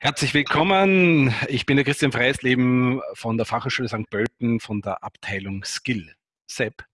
Herzlich willkommen. Ich bin der Christian Freisleben von der Fachhochschule St. Pölten von der Abteilung Skill. Sepp.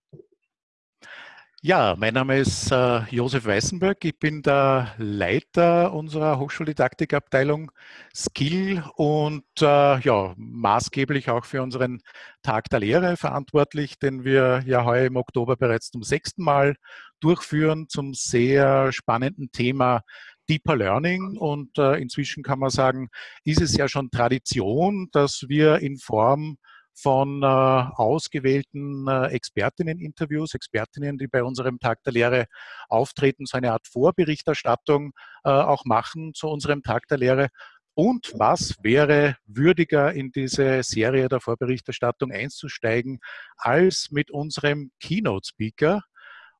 Ja, mein Name ist äh, Josef Weißenberg. Ich bin der Leiter unserer Hochschuldidaktikabteilung Skill und äh, ja, maßgeblich auch für unseren Tag der Lehre verantwortlich, den wir ja heuer im Oktober bereits zum sechsten Mal durchführen zum sehr spannenden Thema Deeper Learning und äh, inzwischen kann man sagen, ist es ja schon Tradition, dass wir in Form von äh, ausgewählten äh, Expertinnen-Interviews, Expertinnen, die bei unserem Tag der Lehre auftreten, so eine Art Vorberichterstattung äh, auch machen zu unserem Tag der Lehre. Und was wäre würdiger in diese Serie der Vorberichterstattung einzusteigen, als mit unserem Keynote-Speaker,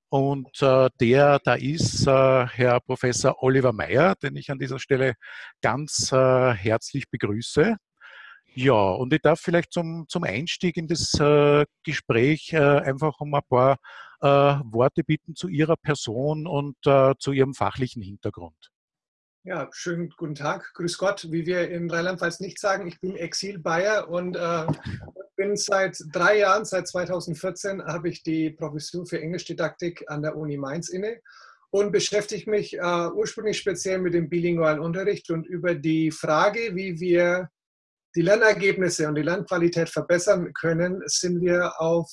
und äh, der da ist äh, Herr Professor Oliver Meyer, den ich an dieser Stelle ganz äh, herzlich begrüße. Ja, und ich darf vielleicht zum, zum Einstieg in das äh, Gespräch äh, einfach um ein paar äh, Worte bitten zu Ihrer Person und zu Ihrem fachlichen Hintergrund. Ja, schönen guten Tag, grüß Gott. Wie wir in Rheinland-Pfalz nicht sagen, ich bin Exil-Bayer und bin seit drei Jahren, seit 2014, habe ich die Professur für Englischdidaktik an der Uni Mainz inne und beschäftige mich äh, ursprünglich speziell mit dem bilingualen Unterricht und über die Frage, wie wir die Lernergebnisse und die Lernqualität verbessern können, sind wir auf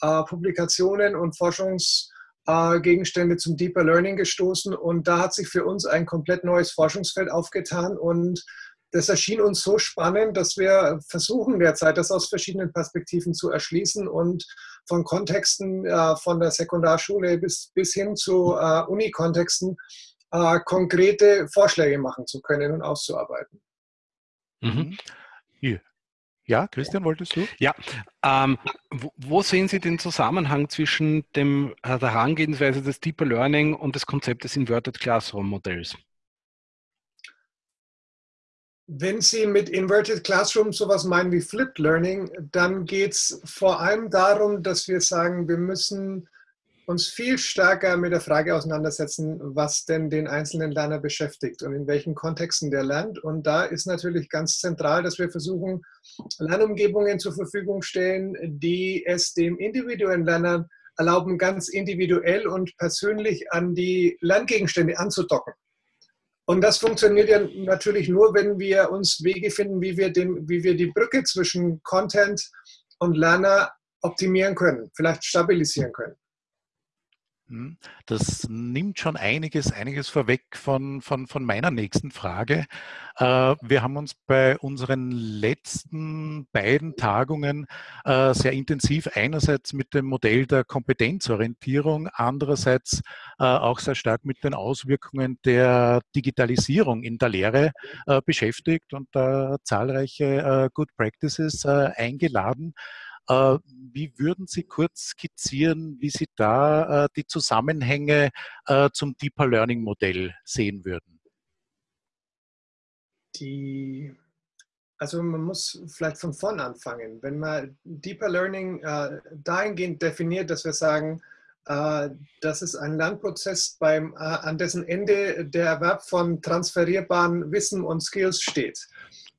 äh, Publikationen und Forschungs- äh, zum Deeper Learning gestoßen und da hat sich für uns ein komplett neues Forschungsfeld aufgetan und das erschien uns so spannend, dass wir versuchen derzeit, das aus verschiedenen Perspektiven zu erschließen und von Kontexten äh, von der Sekundarschule bis, bis hin zu äh, Uni-Kontexten äh, konkrete Vorschläge machen zu können und auszuarbeiten. Mhm. Hier. Ja, Christian, wolltest du? Ja, ähm, wo, wo, sehen Sie den Zusammenhang zwischen dem, äh, der Herangehensweise des Deeper Learning und des Konzepts des Inverted Classroom Modells? Wenn Sie mit Inverted Classroom sowas meinen wie Flipped Learning, dann geht es vor allem darum, dass wir sagen, wir müssen uns viel stärker mit der Frage auseinandersetzen, was denn den einzelnen Lerner beschäftigt und in welchen Kontexten der lernt. Und da ist natürlich ganz zentral, dass wir versuchen, Lernumgebungen zur Verfügung stellen, die es dem individuellen Lerner erlauben, ganz individuell und persönlich an die Lerngegenstände anzudocken. Und das funktioniert ja natürlich nur, wenn wir uns Wege finden, wie wir, den, wie wir die Brücke zwischen Content und Lerner optimieren können, vielleicht stabilisieren können. Hm, das nimmt schon einiges, einiges vorweg von, von, von meiner nächsten Frage. Äh, wir haben uns bei unseren letzten beiden Tagungen äh, sehr intensiv einerseits mit dem Modell der Kompetenzorientierung, andererseits äh, auch sehr stark mit den Auswirkungen der Digitalisierung in der Lehre beschäftigt und zahlreiche Good Practices eingeladen. Äh, wie würden Sie kurz skizzieren, wie Sie da äh, die Zusammenhänge äh, zum Deeper Learning Modell sehen würden? Die, also man muss vielleicht von vorn anfangen. Wenn man Deeper Learning dahingehend definiert, dass wir sagen, das ist ein Lernprozess, beim, an dessen Ende der Erwerb von transferierbaren Wissen und Skills steht.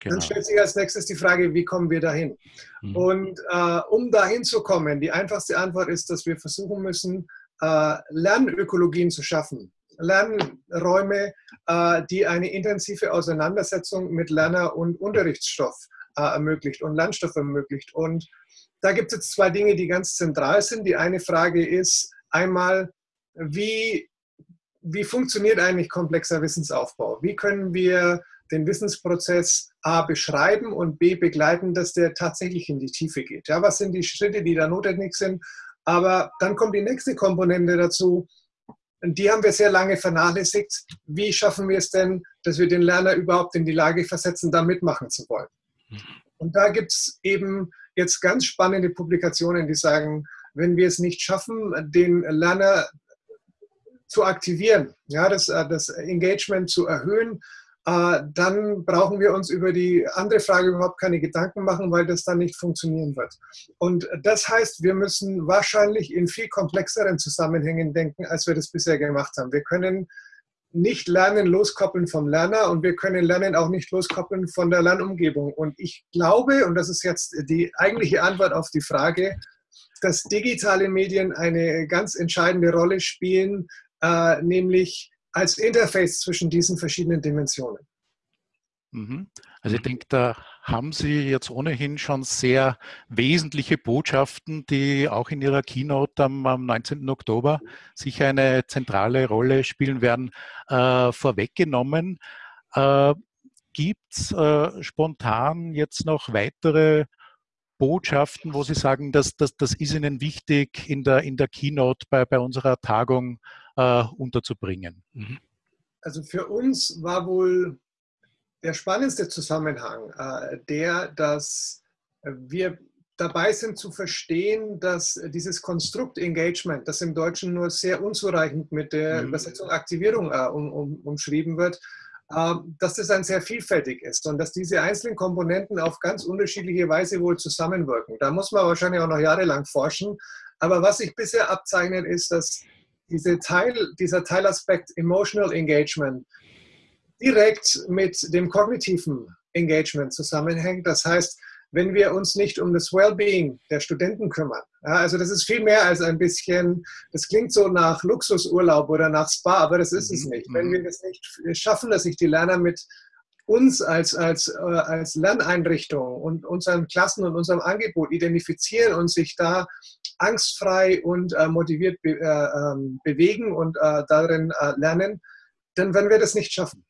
Genau. Dann stellt sich als nächstes die Frage, wie kommen wir dahin? Mhm. Und äh, um dahin zu kommen, die einfachste Antwort ist, dass wir versuchen müssen, äh, Lernökologien zu schaffen. Lernräume, äh, die eine intensive Auseinandersetzung mit Lerner- und Unterrichtsstoff äh, ermöglicht und Lernstoff ermöglicht. Und da gibt es jetzt zwei Dinge, die ganz zentral sind. Die eine Frage ist einmal, wie, wie funktioniert eigentlich komplexer Wissensaufbau? Wie können wir den Wissensprozess A beschreiben und B begleiten, dass der tatsächlich in die Tiefe geht. Ja, was sind die Schritte, die da notwendig sind? Aber dann kommt die nächste Komponente dazu. Die haben wir sehr lange vernachlässigt. Wie schaffen wir es denn, dass wir den Lerner überhaupt in die Lage versetzen, da mitmachen zu wollen? Und da gibt es eben jetzt ganz spannende Publikationen, die sagen, wenn wir es nicht schaffen, den Lerner zu aktivieren, ja, das, das Engagement zu erhöhen, äh, dann brauchen wir uns über die andere Frage überhaupt keine Gedanken machen, weil das dann nicht funktionieren wird. Und das heißt, wir müssen wahrscheinlich in viel komplexeren Zusammenhängen denken, als wir das bisher gemacht haben. Wir können nicht Lernen loskoppeln vom Lerner und wir können Lernen auch nicht loskoppeln von der Lernumgebung. Und ich glaube, und das ist jetzt die eigentliche Antwort auf die Frage, dass digitale Medien eine ganz entscheidende Rolle spielen, äh, nämlich als Interface zwischen diesen verschiedenen Dimensionen. Mhm. Also ich denke, da haben Sie jetzt ohnehin schon sehr wesentliche Botschaften, die auch in Ihrer Keynote am, am 19. Oktober sicher eine zentrale Rolle spielen werden, äh, vorweggenommen. Äh, Gibt es äh, spontan jetzt noch weitere Botschaften, wo Sie sagen, dass, dass, das ist Ihnen wichtig in der, in der Keynote bei, bei unserer Tagung äh, unterzubringen? Mhm. Also für uns war wohl der spannendste Zusammenhang, äh, der, dass wir dabei sind zu verstehen, dass dieses Konstrukt Engagement, das im Deutschen nur sehr unzureichend mit der mhm. Übersetzung Aktivierung äh, um, um, umschrieben wird, äh, dass das ein sehr vielfältig ist und dass diese einzelnen Komponenten auf ganz unterschiedliche Weise wohl zusammenwirken. Da muss man wahrscheinlich auch noch jahrelang forschen. Aber was sich bisher abzeichnet, ist, dass diese Teil, dieser Teilaspekt Emotional Engagement direkt mit dem kognitiven Engagement zusammenhängt. Das heißt, wenn wir uns nicht um das Wellbeing der Studenten kümmern. Ja, also das ist viel mehr als ein bisschen, das klingt so nach Luxusurlaub oder nach Spa, aber das ist es mhm, nicht. Wenn mhm. wir das nicht schaffen, dass sich die Lerner mit uns als, als, äh, als Lerneinrichtung und unseren Klassen und unserem Angebot identifizieren und sich da angstfrei und äh, motiviert be äh, ähm, bewegen und äh, darin äh, lernen, dann werden wir das nicht schaffen.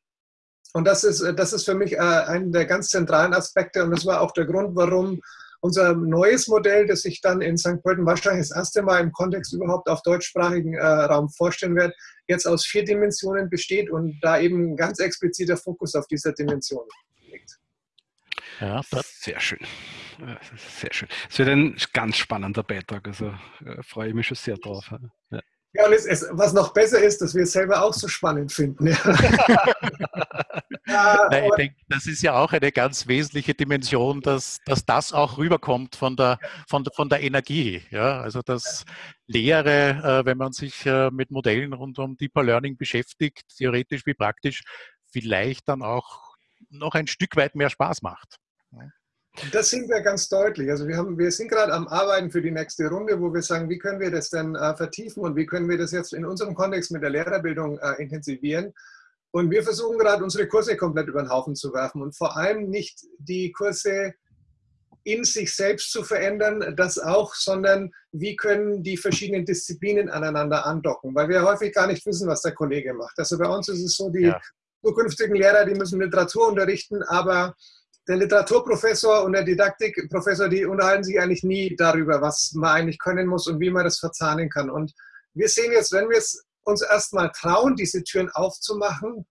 Und das ist, das ist für mich äh, einer der ganz zentralen Aspekte und das war auch der Grund, warum unser neues Modell, das ich dann in St. Pölten wahrscheinlich das erste Mal im Kontext überhaupt auf deutschsprachigen äh, Raum vorstellen werde, jetzt aus vier Dimensionen besteht und da eben ganz expliziter Fokus auf dieser Dimension. Ja, sehr schön. Sehr schön. Es wird ein ganz spannender Beitrag, also äh, freue ich mich schon sehr drauf. Ja. Ja, und es, es, was noch besser ist, dass wir es selber auch so spannend finden. Ja. Nein, ich denke, das ist ja auch eine ganz wesentliche Dimension, dass, dass das auch rüberkommt von der, von, von der Energie. Ja? Also das Lehre, äh, wenn man sich äh, mit Modellen rund um Deeper Learning beschäftigt, theoretisch wie praktisch, vielleicht dann auch noch ein Stück weit mehr Spaß macht. Das sehen wir ganz deutlich. Also wir, haben, wir sind gerade am Arbeiten für die nächste Runde, wo wir sagen, wie können wir das denn äh, vertiefen und wie können wir das jetzt in unserem Kontext mit der Lehrerbildung äh, intensivieren. Und wir versuchen gerade unsere Kurse komplett über den Haufen zu werfen und vor allem nicht die Kurse in sich selbst zu verändern, das auch, sondern wie können die verschiedenen Disziplinen aneinander andocken, weil wir häufig gar nicht wissen, was der Kollege macht. Also bei uns ist es so, die ja. zukünftigen Lehrer, die müssen Literatur unterrichten, aber der Literaturprofessor und der Didaktikprofessor, die unterhalten sich eigentlich nie darüber, was man eigentlich können muss und wie man das verzahnen kann. Und wir sehen jetzt, wenn wir es uns erstmal trauen, diese Türen aufzumachen,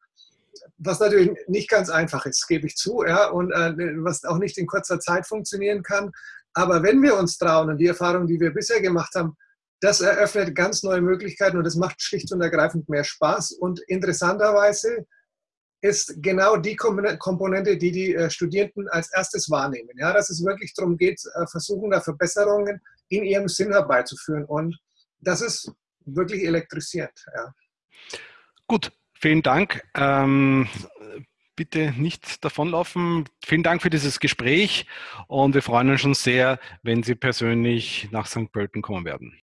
was natürlich nicht ganz einfach ist, gebe ich zu, ja, und äh, was auch nicht in kurzer Zeit funktionieren kann. Aber wenn wir uns trauen und die Erfahrung, die wir bisher gemacht haben, das eröffnet ganz neue Möglichkeiten und es macht schlicht und ergreifend mehr Spaß. Und interessanterweise ist genau die Komponente, die die äh, Studierenden als erstes wahrnehmen. Ja, dass es wirklich darum geht, äh, versuchen da Verbesserungen in ihrem Sinn herbeizuführen. Und das ist wirklich elektrisierend. Ja. Gut, vielen Dank. Ähm, bitte nicht davonlaufen. Vielen Dank für dieses Gespräch und wir freuen uns schon sehr, wenn Sie persönlich nach St. Pölten kommen werden.